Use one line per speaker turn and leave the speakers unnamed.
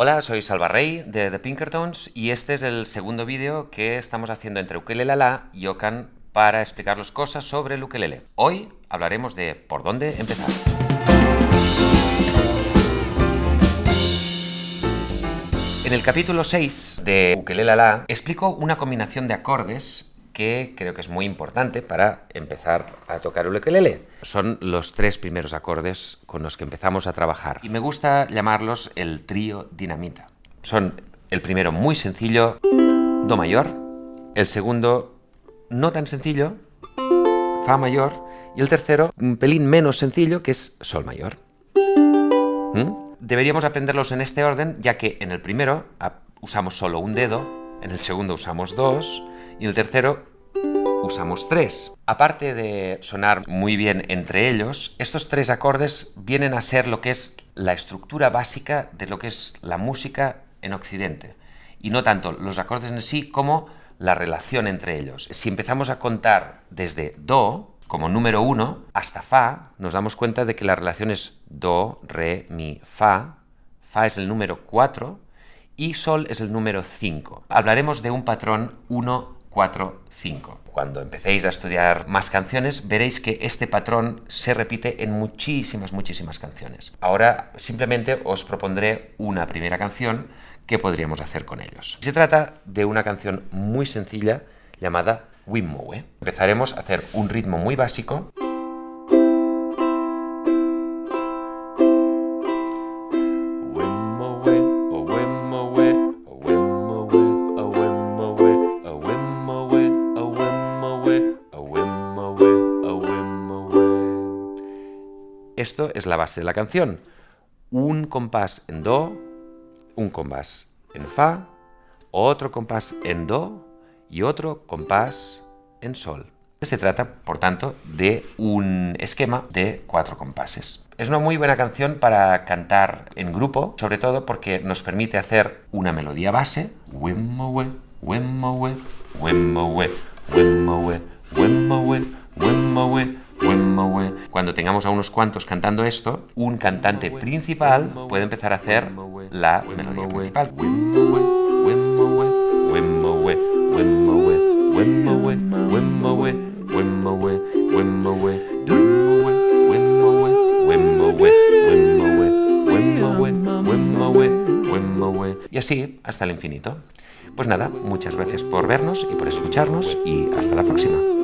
Hola, soy Salva Rey de The Pinkertons y este es el segundo vídeo que estamos haciendo entre Ukelele y Okan para explicaros cosas sobre el ukelele. Hoy hablaremos de por dónde empezar. En el capítulo 6 de Ukelele explico una combinación de acordes que creo que es muy importante para empezar a tocar el ukelele. Son los tres primeros acordes con los que empezamos a trabajar. Y me gusta llamarlos el trío dinamita. Son el primero muy sencillo, Do mayor, el segundo no tan sencillo, Fa mayor, y el tercero un pelín menos sencillo, que es Sol mayor. ¿Mm? Deberíamos aprenderlos en este orden, ya que en el primero usamos solo un dedo, en el segundo usamos dos, y el tercero usamos tres. Aparte de sonar muy bien entre ellos, estos tres acordes vienen a ser lo que es la estructura básica de lo que es la música en Occidente. Y no tanto los acordes en sí como la relación entre ellos. Si empezamos a contar desde Do, como número uno, hasta Fa, nos damos cuenta de que la relación es Do, Re, Mi, Fa. Fa es el número 4 y Sol es el número 5. Hablaremos de un patrón 1, 4, 5. Cuando empecéis a estudiar más canciones, veréis que este patrón se repite en muchísimas, muchísimas canciones. Ahora simplemente os propondré una primera canción que podríamos hacer con ellos. Se trata de una canción muy sencilla llamada Wimmowe. Empezaremos a hacer un ritmo muy básico Esto es la base de la canción. Un compás en Do, un compás en Fa, otro compás en Do y otro compás en Sol. Se trata, por tanto, de un esquema de cuatro compases. Es una muy buena canción para cantar en grupo, sobre todo porque nos permite hacer una melodía base, cuando tengamos a unos cuantos cantando esto, un cantante principal puede empezar a hacer la melodía principal. Y así hasta el infinito. Pues nada, muchas gracias por vernos y por escucharnos y hasta la próxima.